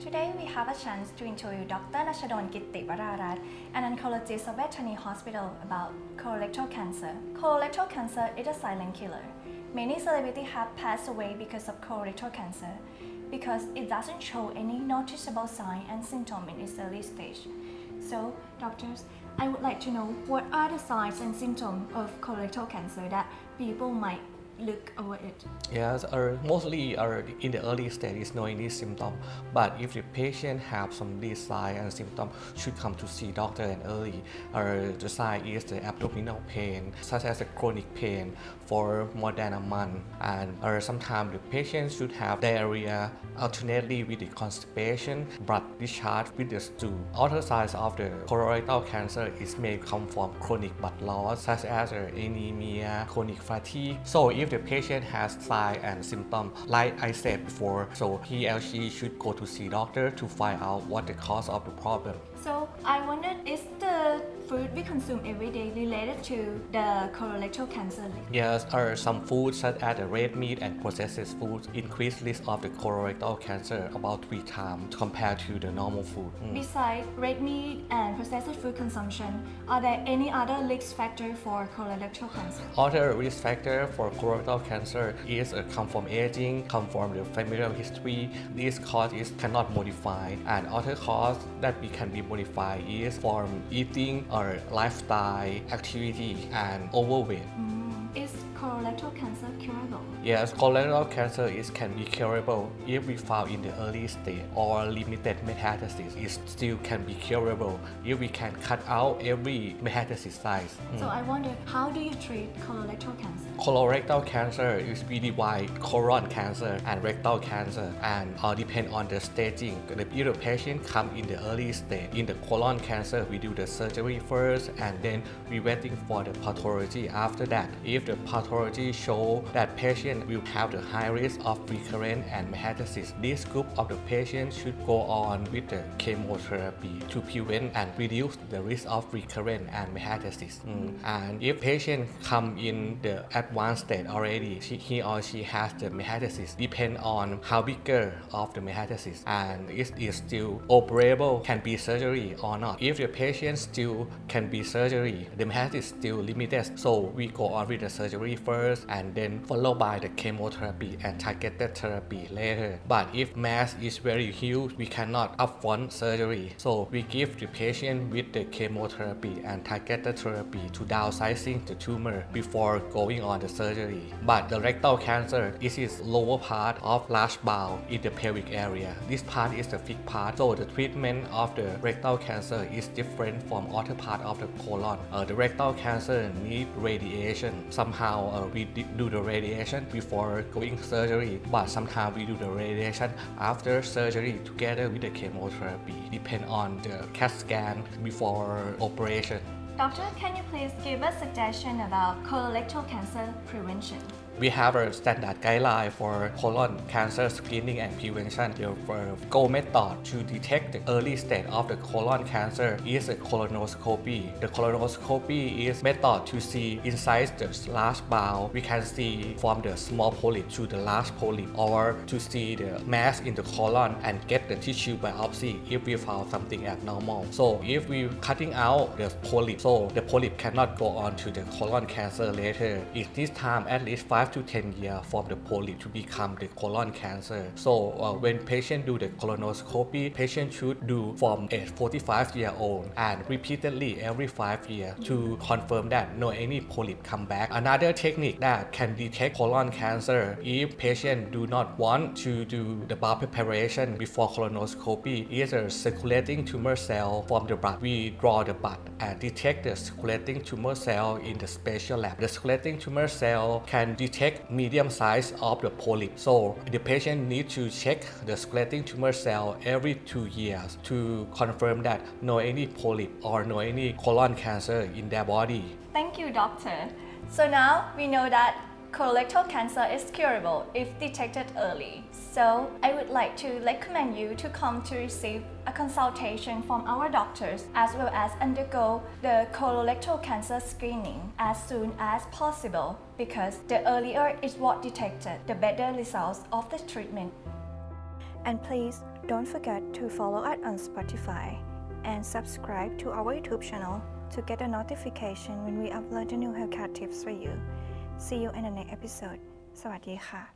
Today we have a chance to interview Dr. Nashadon Gittivararat, an oncologist of Vejthani Hospital about colorectal cancer. Colorectal cancer is a silent killer. Many celebrities have passed away because of colorectal cancer because it doesn't show any noticeable sign and symptom in its early stage. So, doctors, I would like to know what are the signs and symptoms of colorectal cancer that people might look over it. Yes, or mostly or in the early stage is no any symptom. But if the patient have some these sign and symptom, should come to see doctor and early. Or the sign is the abdominal pain, such as a chronic pain for more than a month. And or sometimes the patient should have diarrhea alternately with the constipation, blood discharge with the stool. Other signs of the colorectal cancer is may come from chronic blood loss, such as anemia, chronic fatigue. So if the patient has sign and symptom, like I said before, so he or she should go to see doctor to find out what the cause of the problem. So I wondered, is food we consume every day related to the colorectal cancer? Yes, are some foods such as red meat and processed foods increase risk of the colorectal cancer about three times compared to the normal food. Mm. Besides red meat and processed food consumption, are there any other risk factor for colorectal cancer? Other risk factor for colorectal cancer is uh, come from aging, come from the familial history. These causes cannot modify, and other cause that we can be modified is from eating or lifestyle activity and overweight. Mm. Is colorectal cancer curable? Yes, colorectal cancer is can be curable if we found in the early stage or limited metastasis. It still can be curable if we can cut out every metastasis size. Mm. So I wonder, how do you treat colorectal cancer? Colorectal cancer is really wide colon cancer and rectal cancer and all depend on the staging. If the patient come in the early stage, in the colon cancer, we do the surgery first and then we waiting for the pathology after that. If the pathology show that patient will have the high risk of recurrent and metastasis, this group of the patients should go on with the chemotherapy to prevent and reduce the risk of recurrent and metastasis. Mm. And if patient come in the advanced state already, she, he or she has the metastasis, depend on how bigger of the metastasis and if it is still operable, can be surgery or not. If the patient still can be surgery, the metastasis still limited, so we go on with the surgery first and then followed by the chemotherapy and targeted therapy later. But if mass is very huge, we cannot upfront surgery. So we give the patient with the chemotherapy and targeted therapy to downsizing the tumor before going on the surgery. But the rectal cancer is its lower part of large bowel in the pelvic area. This part is the thick part. So the treatment of the rectal cancer is different from other part of the colon. Uh, the rectal cancer need radiation. Somehow uh, we do the radiation before going surgery, but sometimes we do the radiation after surgery together with the chemotherapy. Depend on the CAT scan before operation. Doctor, can you please give us a suggestion about colorectal cancer prevention? We have a standard guideline for colon cancer screening and prevention. The goal method to detect the early stage of the colon cancer is a colonoscopy. The colonoscopy is a method to see inside the large bowel. We can see from the small polyp to the large polyp or to see the mass in the colon and get the tissue biopsy if we found something abnormal. So if we cutting out the polyp, so the polyp cannot go on to the colon cancer later. It needs time at least 5 to 10 years for the polyp to become the colon cancer. So uh, when patient do the colonoscopy, patient should do from age 45 year old and repeatedly every 5 years to confirm that no any polyp come back. Another technique that can detect colon cancer if patient do not want to do the bowel preparation before colonoscopy is a circulating tumor cell from the blood. We draw the blood and detect the circulating tumor cell in the special lab. The circulating tumor cell can detect medium size of the polyp. So the patient need to check the circulating tumor cell every two years to confirm that no any polyp or no any colon cancer in their body. Thank you, doctor. So now we know that Colorectal cancer is curable if detected early. So I would like to recommend you to come to receive a consultation from our doctors as well as undergo the colorectal cancer screening as soon as possible because the earlier it's what detected, the better results of the treatment. And please don't forget to follow us on Spotify and subscribe to our YouTube channel to get a notification when we upload the new haircut tips for you. See you in the next episode สวัสดีค่ะ